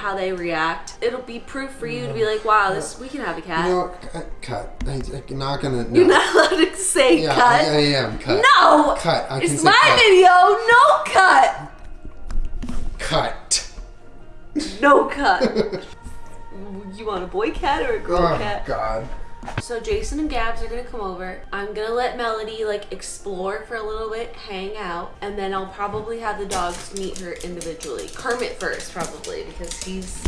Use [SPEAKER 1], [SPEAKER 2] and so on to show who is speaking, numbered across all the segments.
[SPEAKER 1] how they react. It'll be proof for you to be like, wow, this we can have a cat.
[SPEAKER 2] You know, cut. cut. I, I'm not gonna. No.
[SPEAKER 1] You're not allowed to say
[SPEAKER 2] yeah,
[SPEAKER 1] cut.
[SPEAKER 2] I, I am cut.
[SPEAKER 1] no!
[SPEAKER 2] Cut. I
[SPEAKER 1] it's my
[SPEAKER 2] cut.
[SPEAKER 1] video, no cut!
[SPEAKER 2] Cut.
[SPEAKER 1] No cut. you want a boy cat or a girl
[SPEAKER 2] Oh
[SPEAKER 1] cat?
[SPEAKER 2] God.
[SPEAKER 1] So Jason and Gabs are gonna come over. I'm gonna let Melody like explore for a little bit, hang out, and then I'll probably have the dogs meet her individually. Kermit first, probably, because he's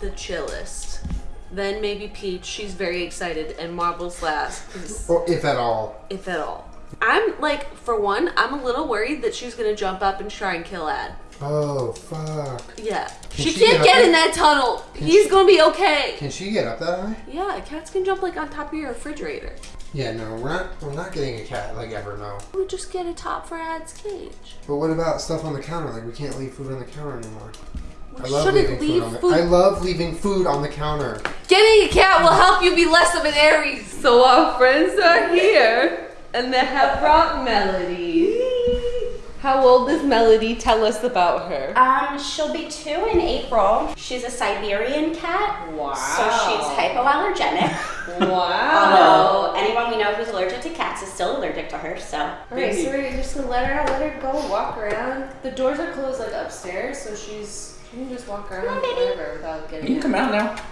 [SPEAKER 1] the chillest. Then maybe Peach, she's very excited, and Marbles last.
[SPEAKER 2] Or if at all.
[SPEAKER 1] if at all. I'm like, for one, I'm a little worried that she's gonna jump up and try and kill Ad.
[SPEAKER 2] Oh fuck.
[SPEAKER 1] Yeah.
[SPEAKER 2] Can
[SPEAKER 1] she,
[SPEAKER 2] she
[SPEAKER 1] can't
[SPEAKER 2] get
[SPEAKER 1] get in that tunnel. He's
[SPEAKER 2] she-
[SPEAKER 1] gonna be okay.
[SPEAKER 2] Can she get up that high?
[SPEAKER 1] Yeah, cats can jump like on top of your refrigerator.
[SPEAKER 2] Yeah, no, we're not. We're not getting a cat like ever. No.
[SPEAKER 1] We just get a top for Ad's cage.
[SPEAKER 2] But what about stuff on the counter? Like we can't leave food on the counter anymore. I love
[SPEAKER 1] shouldn't
[SPEAKER 2] leaving
[SPEAKER 1] leave
[SPEAKER 2] food on the.
[SPEAKER 1] food.
[SPEAKER 2] I love leaving food on the counter.
[SPEAKER 1] Getting a cat will help you be less of an Aries. So our friends are here, and they have brought Melody. How old is Melody? Tell us about her.
[SPEAKER 3] Um, she'll be two in April. She's a Siberian cat.
[SPEAKER 1] Wow.
[SPEAKER 3] So she's hypoallergenic.
[SPEAKER 1] Wow.
[SPEAKER 3] Although anyone we know who's allergic to cats is still allergic to her, so.
[SPEAKER 1] Alright, so we're just gonna let her out, let her go, walk around. The doors are closed like upstairs, so she's she can just walk around
[SPEAKER 3] Come on, baby.
[SPEAKER 1] without getting
[SPEAKER 4] You can
[SPEAKER 1] out.
[SPEAKER 4] come out now.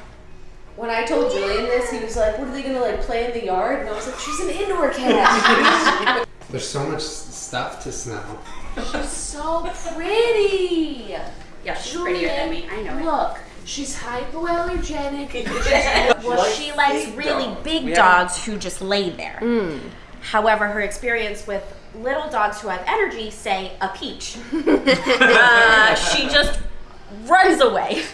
[SPEAKER 1] When I told Julien this, he was like, "What are they gonna like play in the yard?" And I was like, "She's an indoor cat.
[SPEAKER 2] There's so much stuff to smell.
[SPEAKER 1] she's so pretty."
[SPEAKER 3] Yeah, she's prettier than me. I know it.
[SPEAKER 1] Look, she's hypoallergenic.
[SPEAKER 3] Well, she likes really big
[SPEAKER 4] We
[SPEAKER 3] dogs who just lay there. However, her experience with little dogs who have energy, say a peach, uh, she just runs away.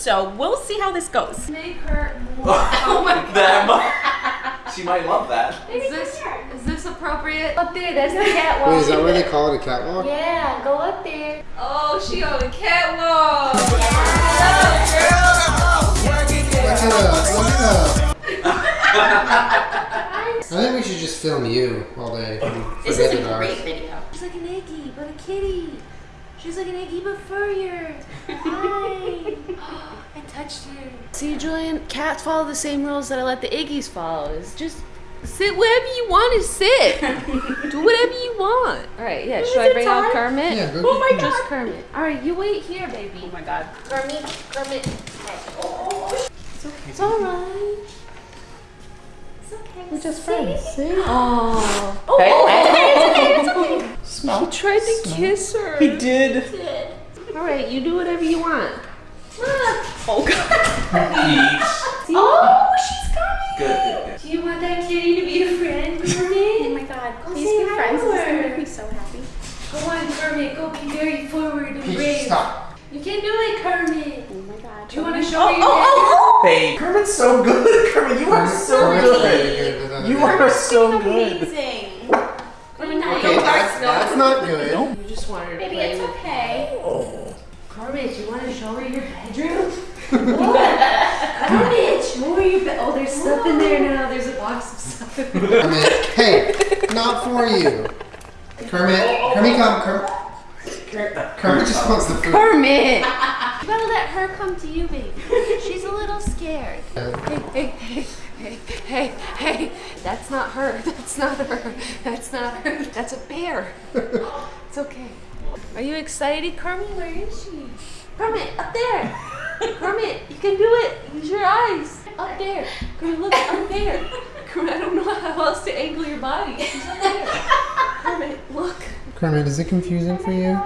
[SPEAKER 3] So we'll see how this goes.
[SPEAKER 1] Make her more.
[SPEAKER 3] Oh my
[SPEAKER 4] Them. she might love that.
[SPEAKER 1] Is this is this appropriate? Up there, that's the catwalk.
[SPEAKER 2] Wait, is that where they call it a catwalk?
[SPEAKER 1] Yeah, go up there. Oh, she on the catwalk.
[SPEAKER 2] Look it up. Look it. I think we should just film you all day. and
[SPEAKER 3] This is a
[SPEAKER 2] dogs.
[SPEAKER 3] great video.
[SPEAKER 1] She's like an Iggy, but a kitty. She's like an Iggy, furrier. Hi. I touched her. See, Julien, cats follow the same rules that I let the Iggies follow. Is just sit wherever you want to sit. Do whatever you want. All right, yeah. Should I
[SPEAKER 3] it
[SPEAKER 1] bring out? Kermit?
[SPEAKER 2] Yeah, go
[SPEAKER 3] Oh my
[SPEAKER 2] get-
[SPEAKER 1] Just Kermit. All right, you wait here, baby.
[SPEAKER 3] Oh my god.
[SPEAKER 1] Kermit, Kermit. It's okay. It's all right.
[SPEAKER 3] It's okay.
[SPEAKER 1] We're just friends. See? Oh.
[SPEAKER 3] Oh,
[SPEAKER 4] Hey,
[SPEAKER 3] oh,
[SPEAKER 1] tried to kiss her.
[SPEAKER 4] He did.
[SPEAKER 1] All right, you do whatever you want.
[SPEAKER 3] Oh god.
[SPEAKER 4] Peach.
[SPEAKER 3] Oh, she's coming.
[SPEAKER 4] Good, good,
[SPEAKER 1] Do you want that kitty to be a friend,
[SPEAKER 3] Oh my god.
[SPEAKER 1] Go
[SPEAKER 3] Please
[SPEAKER 1] say
[SPEAKER 3] be friends.
[SPEAKER 1] to
[SPEAKER 3] This is gonna make me so happy.
[SPEAKER 1] Go on, Kermit. Go be very forward and
[SPEAKER 2] Peach,
[SPEAKER 1] brave.
[SPEAKER 2] stop.
[SPEAKER 1] You can do it, Kermit.
[SPEAKER 3] Oh my god.
[SPEAKER 1] Do you want to oh, show
[SPEAKER 3] Oh,
[SPEAKER 1] me your
[SPEAKER 3] oh, oh, oh.
[SPEAKER 4] Babe. Kermit's so good. Kermit, you are so good. You are so good.
[SPEAKER 3] Amazing.
[SPEAKER 1] Kermit, now
[SPEAKER 2] Okay,
[SPEAKER 1] you
[SPEAKER 2] that's, that's not good.
[SPEAKER 1] You just want her to
[SPEAKER 3] Baby,
[SPEAKER 1] play
[SPEAKER 3] it's
[SPEAKER 1] with.
[SPEAKER 3] okay.
[SPEAKER 1] Kermit, you want to show her your bedroom? Kermit, show her your bed. Oh, there's stuff in there now. There's a box of stuff. in there.
[SPEAKER 2] Kermit, hey, not for you. Kermit, Kermit, come, Kermit. Kermit just wants the food.
[SPEAKER 1] Kermit! You gotta let her come to you, baby. She's a little scared.
[SPEAKER 2] Uh,
[SPEAKER 1] Hey, hey, hey, hey, hey. That's not her. That's not her. That's not her. That's a bear. It's okay. Are you excited, Kermit? Where is she? Kermit, up there. Kermit, you can do it. Use your eyes. Up there. Kermit, look, up there. Kermit, I don't know how else to angle your body. She's up there. Kermit, look.
[SPEAKER 2] Kermit, is it confusing for you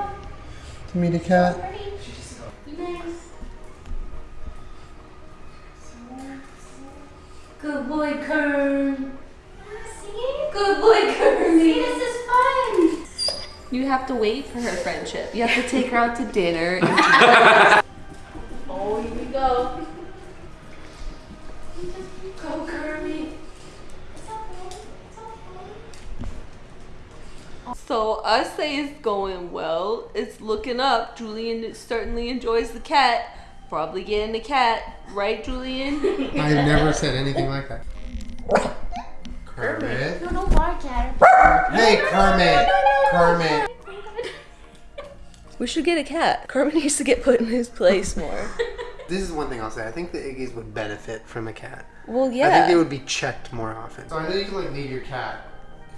[SPEAKER 2] to meet a cat?
[SPEAKER 1] Good boy, Kern. Good boy, Kermit.
[SPEAKER 3] This is fun.
[SPEAKER 1] You have to wait for her friendship. You have to take her out to dinner. oh, here we go. Go, Kermit. So us say it's going well. It's looking up. Julien certainly enjoys the cat. Probably getting the cat, right, Julien?
[SPEAKER 2] I never said anything like that. Kermit.
[SPEAKER 3] No, no bark at her.
[SPEAKER 2] Hey, Kermit. Kermit.
[SPEAKER 1] We should get a cat. Carmen needs to get put in his place more.
[SPEAKER 2] This is one thing I'll say. I think the Iggies would benefit from a cat.
[SPEAKER 1] Well, yeah.
[SPEAKER 2] I think
[SPEAKER 1] yeah.
[SPEAKER 2] they would be checked more often. So I know you can like leave your cat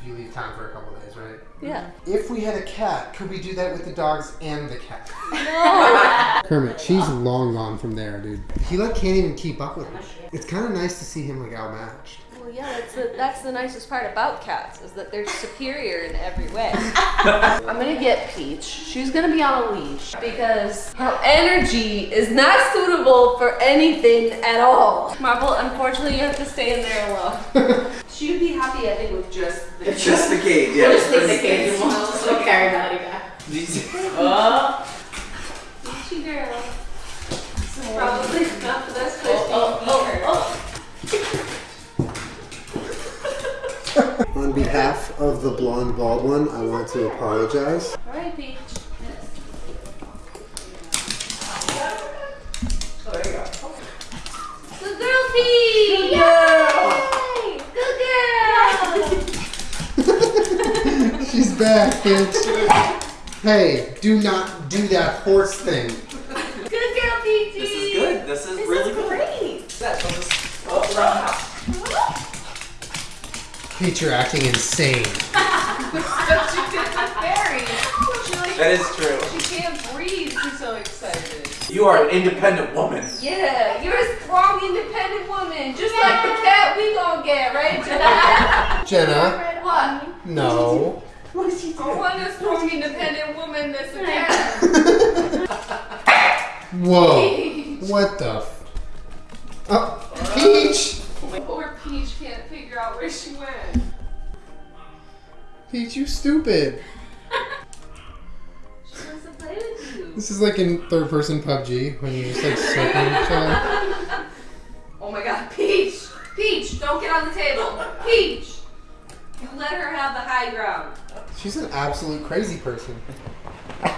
[SPEAKER 2] if you leave town for a couple days, right?
[SPEAKER 1] Yeah. Mm-hmm.
[SPEAKER 2] If we had a cat, could we do that with the dogs and the cat? No. Kermit, she's long gone from there, dude. He like can't even keep up with her. It's kind of nice to see him like outmatched.
[SPEAKER 1] Well, yeah, that's the, that's the nicest part about cats is that they're superior in every way. I'm gonna get Peach. She's gonna be on a leash because her energy is not suitable for anything at all. Marble, unfortunately, you have to stay in there alone. she would be happy, I think, with just the
[SPEAKER 4] Just the cage, yeah.
[SPEAKER 3] Just take the cage and we'll we'll carry Melody back.
[SPEAKER 4] Oh.
[SPEAKER 1] Peachy girl.
[SPEAKER 2] On behalf of the blonde bald one, I want to apologize.
[SPEAKER 1] All right, Peach. Good girl, Peach! Yay! Good girl!
[SPEAKER 2] She's back, bitch. hey, do not do that horse thing. Peach, you're acting insane.
[SPEAKER 4] That is true.
[SPEAKER 1] She can't breathe. She's so excited.
[SPEAKER 4] You are an independent woman.
[SPEAKER 1] Yeah, you're a strong, independent woman, just like the cat we gonna get, right?
[SPEAKER 2] Jenna,
[SPEAKER 1] what?
[SPEAKER 2] no.
[SPEAKER 1] I want a strong, independent woman that's a cat.
[SPEAKER 2] Whoa. What the f- Oh, Peach!
[SPEAKER 1] Poor Peach can't figure out where she went.
[SPEAKER 2] Peach, you stupid.
[SPEAKER 1] She wants to play with you.
[SPEAKER 2] This is like in third person PUBG when you just like circle each other.
[SPEAKER 1] Oh my god, Peach! Peach, don't get on the table. Peach! You let her have the high ground.
[SPEAKER 2] She's an absolute crazy person.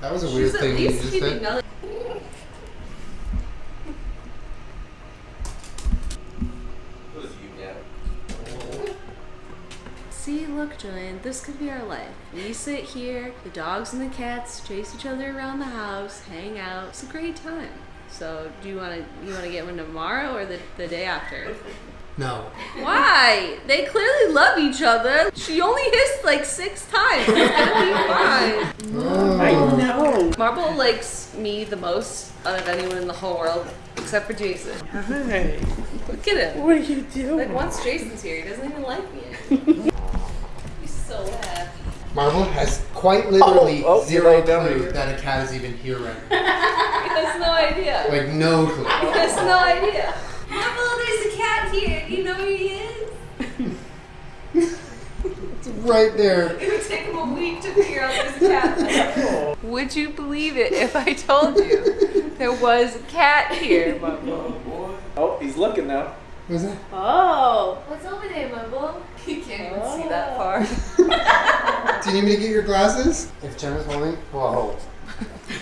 [SPEAKER 2] That was a weird
[SPEAKER 1] She's at
[SPEAKER 2] thing you just said.
[SPEAKER 1] Melody.
[SPEAKER 4] What is you, yeah?
[SPEAKER 1] See, look, Julien, this could be our life. We sit here, the dogs and the cats chase each other around the house, hang out. It's a great time. So, do you want to you want to get one tomorrow or the, the day after?
[SPEAKER 2] No.
[SPEAKER 1] Why? They clearly love each other. She only hissed like six times. It's gonna be fine.
[SPEAKER 2] Oh.
[SPEAKER 4] know.
[SPEAKER 1] Marble likes me the most out of anyone in the whole world, except for Jason.
[SPEAKER 4] Hey.
[SPEAKER 1] Look at him.
[SPEAKER 4] What are you doing?
[SPEAKER 1] Like once Jason's here, he doesn't even like me. He's.
[SPEAKER 2] Marble has quite literally
[SPEAKER 4] Oh, oh,
[SPEAKER 2] zero
[SPEAKER 4] oh, right
[SPEAKER 2] clue that a cat is even here right now.
[SPEAKER 1] He has no idea.
[SPEAKER 2] Like, no clue.
[SPEAKER 1] He has no idea. Marble, there's a cat here. Do you know who he is?
[SPEAKER 2] It's right there.
[SPEAKER 1] It would take him a week to figure out there's a cat. Would you believe it if I told you there was a cat here, Marble?
[SPEAKER 4] Oh, oh, he's looking now.
[SPEAKER 2] Was that?
[SPEAKER 3] Oh.
[SPEAKER 1] What's over there, Marble? He can't even see that far.
[SPEAKER 2] Do you need me to get your glasses? If Jenna's holding. Whoa.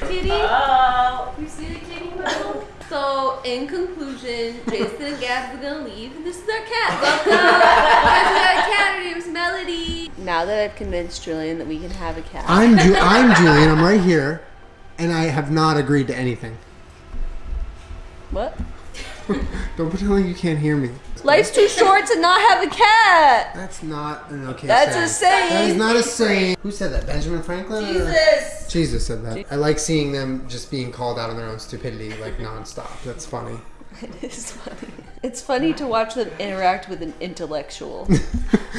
[SPEAKER 1] Kitty?
[SPEAKER 3] Oh.
[SPEAKER 1] You see the kitty Marble? So, in conclusion, Jason and Gabs are gonna leave, and this is our cat. Welcome! Guys, we got a cat. Her name's Melody. Now that I've convinced Julien that we can have a cat,
[SPEAKER 2] I'm Ju- I'm Julien. I'm right here, and I have not agreed to anything.
[SPEAKER 1] what?
[SPEAKER 2] Don't pretend like you can't hear me.
[SPEAKER 1] Life's too short to not have a cat.
[SPEAKER 2] That's not an okay
[SPEAKER 1] That's a
[SPEAKER 2] saying. That is not a saying. Who said that? Benjamin Franklin? or-
[SPEAKER 1] Jesus.
[SPEAKER 2] Jesus said that. I like seeing them just being called out on their own stupidity, like nonstop. That's funny.
[SPEAKER 1] It is funny. It's funny to watch them interact with an intellectual.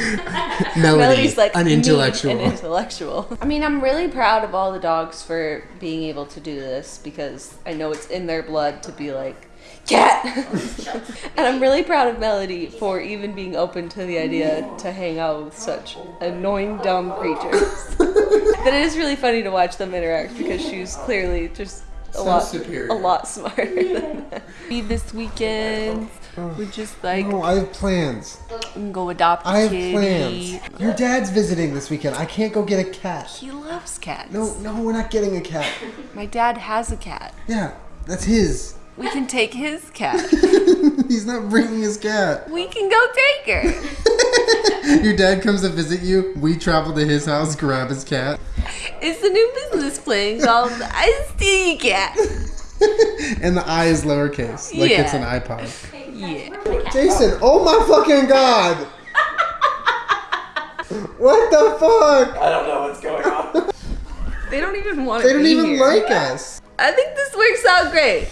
[SPEAKER 2] Melody,
[SPEAKER 1] Melody's like
[SPEAKER 2] an intellectual.
[SPEAKER 1] An intellectual. I mean, I'm really proud of all the dogs for being able to do this because I know it's in their blood to be like cat. and I'm really proud of Melody for even being open to the idea to hang out with such annoying, dumb creatures. but it is really funny to watch them interact because she's clearly just a
[SPEAKER 2] So
[SPEAKER 1] lot
[SPEAKER 2] superior.
[SPEAKER 1] a lot smarter than them. Me this weekend oh. We're just like
[SPEAKER 2] no, I have plans.
[SPEAKER 1] go adopt a
[SPEAKER 2] I have
[SPEAKER 1] kitty.
[SPEAKER 2] plans. Your dad's visiting this weekend. I can't go get a cat.
[SPEAKER 1] He loves cats.
[SPEAKER 2] No, no, we're not getting a cat.
[SPEAKER 1] My dad has a cat.
[SPEAKER 2] Yeah, that's his.
[SPEAKER 1] We can take his cat.
[SPEAKER 2] He's not bringing his cat.
[SPEAKER 1] We can go take her.
[SPEAKER 2] Your dad comes to visit you. We travel to his house, grab his cat,
[SPEAKER 1] It's the new business plan called I Steal Cat.
[SPEAKER 2] and the I is lowercase, like it's an iPod.
[SPEAKER 1] Yeah.
[SPEAKER 2] Jason, oh my fucking god! What the fuck?
[SPEAKER 4] I don't know what's going on.
[SPEAKER 1] They don't even want to.
[SPEAKER 2] They don't
[SPEAKER 1] be
[SPEAKER 2] even
[SPEAKER 1] here.
[SPEAKER 2] like us.
[SPEAKER 1] I think this works out great.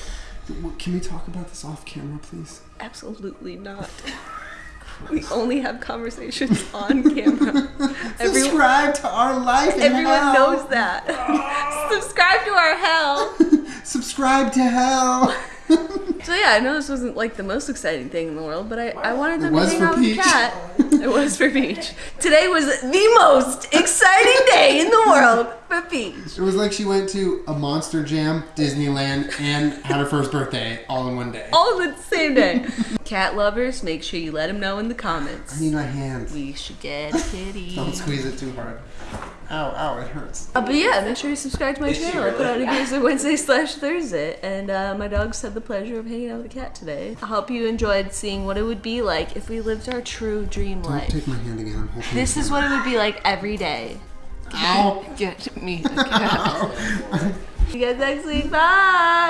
[SPEAKER 2] Can we talk about this off camera, please?
[SPEAKER 1] Absolutely not. We only have conversations on camera. Every,
[SPEAKER 2] Subscribe to our life.
[SPEAKER 1] everyone
[SPEAKER 2] hell.
[SPEAKER 1] knows that. Subscribe to our hell.
[SPEAKER 2] Subscribe to hell.
[SPEAKER 1] So yeah, I know this wasn't like the most exciting thing in the world, but I, I wanted them to hang out with the cat. It was for Peach. Today was the most exciting day in the world for Peach.
[SPEAKER 2] It was like she went to a Monster Jam, Disneyland, and had her first birthday all in one day.
[SPEAKER 1] All in the same day. Cat lovers, make sure you let them know in the comments.
[SPEAKER 2] I need my hands.
[SPEAKER 1] We should get a kitty.
[SPEAKER 2] Don't squeeze it too hard. Ow, ow, it hurts.
[SPEAKER 1] Uh, but yeah, make sure you subscribe to my
[SPEAKER 4] Is she
[SPEAKER 1] channel. I put out
[SPEAKER 4] really?
[SPEAKER 1] videos on Wednesday slash Thursday, and uh, my dogs had the pleasure of hanging out with the cat today. I hope you enjoyed seeing what it would be like if we lived our true dream
[SPEAKER 2] Don't
[SPEAKER 1] life.
[SPEAKER 2] take my hand again. I'm
[SPEAKER 1] This is what it would be like every day.
[SPEAKER 2] Ow.
[SPEAKER 1] Get me a cat. you guys next week. Bye.